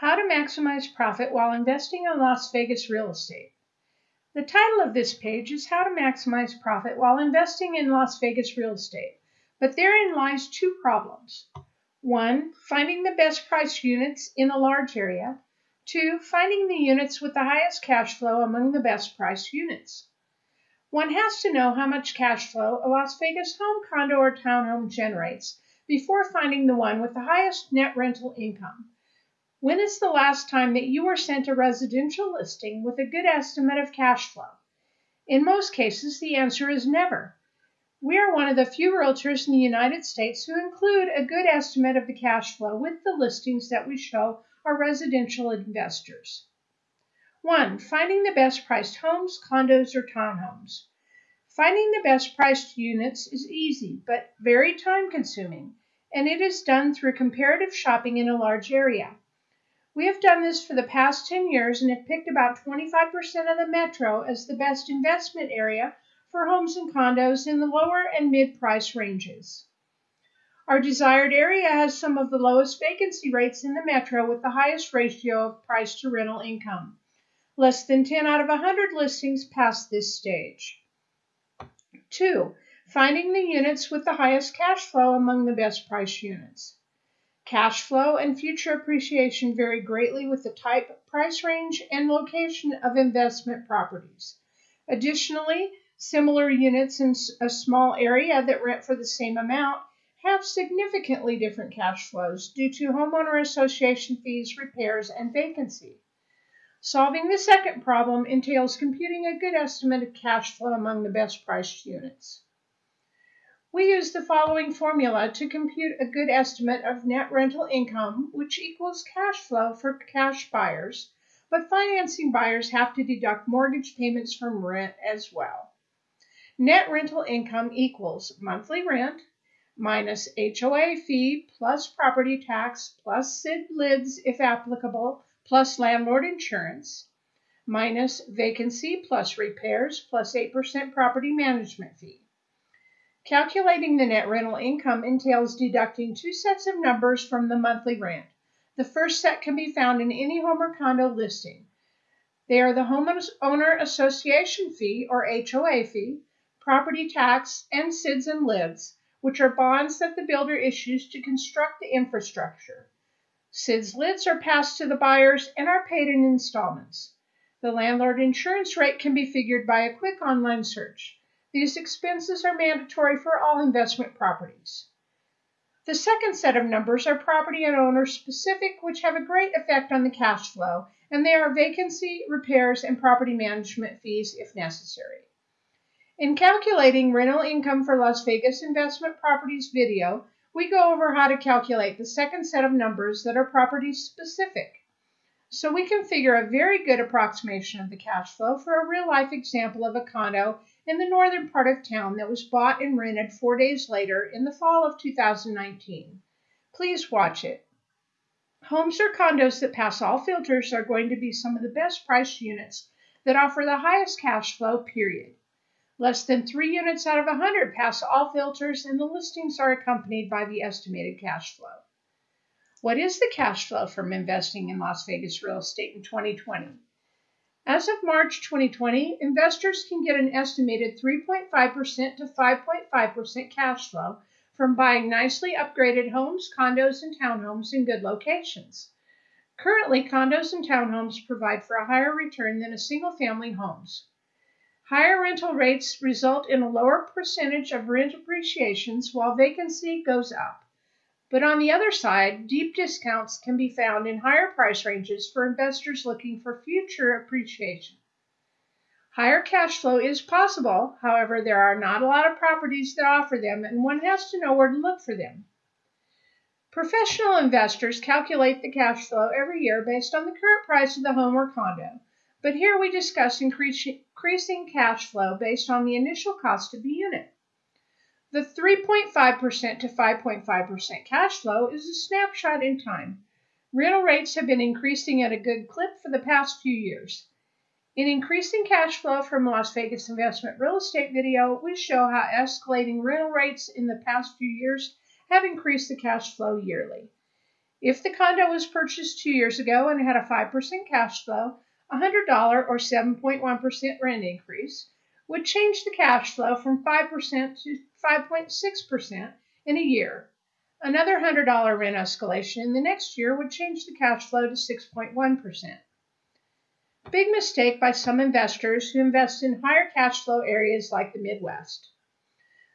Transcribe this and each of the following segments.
How to maximize profit while investing in Las Vegas real estate. The title of this page is How to Maximize Profit While Investing in Las Vegas Real Estate, but therein lies two problems. One, finding the best price units in a large area. Two, finding the units with the highest cash flow among the best priced units. One has to know how much cash flow a Las Vegas home, condo, or townhome generates before finding the one with the highest net rental income. When is the last time that you were sent a residential listing with a good estimate of cash flow? In most cases, the answer is never. We are one of the few realtors in the United States who include a good estimate of the cash flow with the listings that we show our residential investors. 1. Finding the best priced homes, condos, or townhomes. Finding the best priced units is easy but very time consuming, and it is done through comparative shopping in a large area. We have done this for the past 10 years and have picked about 25% of the metro as the best investment area for homes and condos in the lower and mid price ranges. Our desired area has some of the lowest vacancy rates in the metro with the highest ratio of price to rental income. Less than 10 out of 100 listings pass this stage. 2. Finding the units with the highest cash flow among the best price units. Cash flow and future appreciation vary greatly with the type, price range, and location of investment properties. Additionally, similar units in a small area that rent for the same amount have significantly different cash flows due to homeowner association fees, repairs, and vacancy. Solving the second problem entails computing a good estimate of cash flow among the best priced units. We use the following formula to compute a good estimate of net rental income, which equals cash flow for cash buyers, but financing buyers have to deduct mortgage payments from rent as well. Net rental income equals monthly rent minus HOA fee plus property tax plus SID LIDs if applicable plus landlord insurance minus vacancy plus repairs plus 8% property management fee. Calculating the net rental income entails deducting two sets of numbers from the monthly rent. The first set can be found in any home or condo listing. They are the homeowner association fee or HOA fee, property tax, and SIDs and LIDs, which are bonds that the builder issues to construct the infrastructure. SIDs LIDs are passed to the buyers and are paid in installments. The landlord insurance rate can be figured by a quick online search. These expenses are mandatory for all investment properties. The second set of numbers are property and owner specific, which have a great effect on the cash flow, and they are vacancy, repairs, and property management fees if necessary. In calculating rental income for Las Vegas investment properties video, we go over how to calculate the second set of numbers that are property specific. So we can figure a very good approximation of the cash flow for a real life example of a condo in the northern part of town that was bought and rented four days later in the fall of 2019. Please watch it. Homes or condos that pass all filters are going to be some of the best priced units that offer the highest cash flow, period. Less than three units out of 100 pass all filters, and the listings are accompanied by the estimated cash flow. What is the cash flow from investing in Las Vegas real estate in 2020? As of March 2020, investors can get an estimated 3.5% to 5.5% cash flow from buying nicely upgraded homes, condos, and townhomes in good locations. Currently, condos and townhomes provide for a higher return than a single family homes. Higher rental rates result in a lower percentage of rent appreciations while vacancy goes up. But on the other side, deep discounts can be found in higher price ranges for investors looking for future appreciation. Higher cash flow is possible, however, there are not a lot of properties that offer them, and one has to know where to look for them. Professional investors calculate the cash flow every year based on the current price of the home or condo, but here we discuss increasing cash flow based on the initial cost of the unit. The 3.5% to 5.5% cash flow is a snapshot in time. Rental rates have been increasing at a good clip for the past few years. In Increasing Cash Flow from Las Vegas Investment Real Estate video, we show how escalating rental rates in the past few years have increased the cash flow yearly. If the condo was purchased two years ago and had a 5% cash flow, a $100 or 7.1% rent increase would change the cash flow from 5% to 5.6% in a year. Another $100 rent escalation in the next year would change the cash flow to 6.1%. Big mistake by some investors who invest in higher cash flow areas like the Midwest.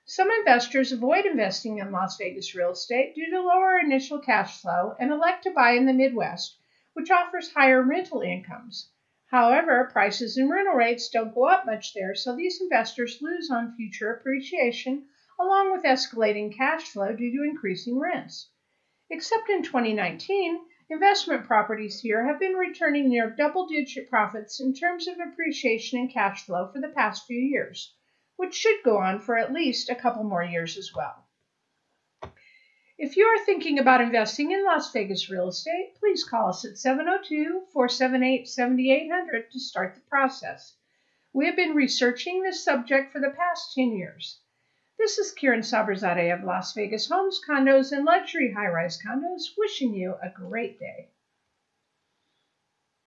Some investors avoid investing in Las Vegas real estate due to lower initial cash flow and elect to buy in the Midwest, which offers higher rental incomes. However, prices and rental rates don't go up much there, so these investors lose on future appreciation along with escalating cash flow due to increasing rents. Except in 2019, investment properties here have been returning near double digit profits in terms of appreciation and cash flow for the past few years, which should go on for at least a couple more years as well. If you are thinking about investing in Las Vegas real estate, please call us at 702 478 7800 to start the process. We have been researching this subject for the past 10 years. This is Kieran Sabrazade of Las Vegas Homes, Condos, and Luxury High Rise Condos wishing you a great day.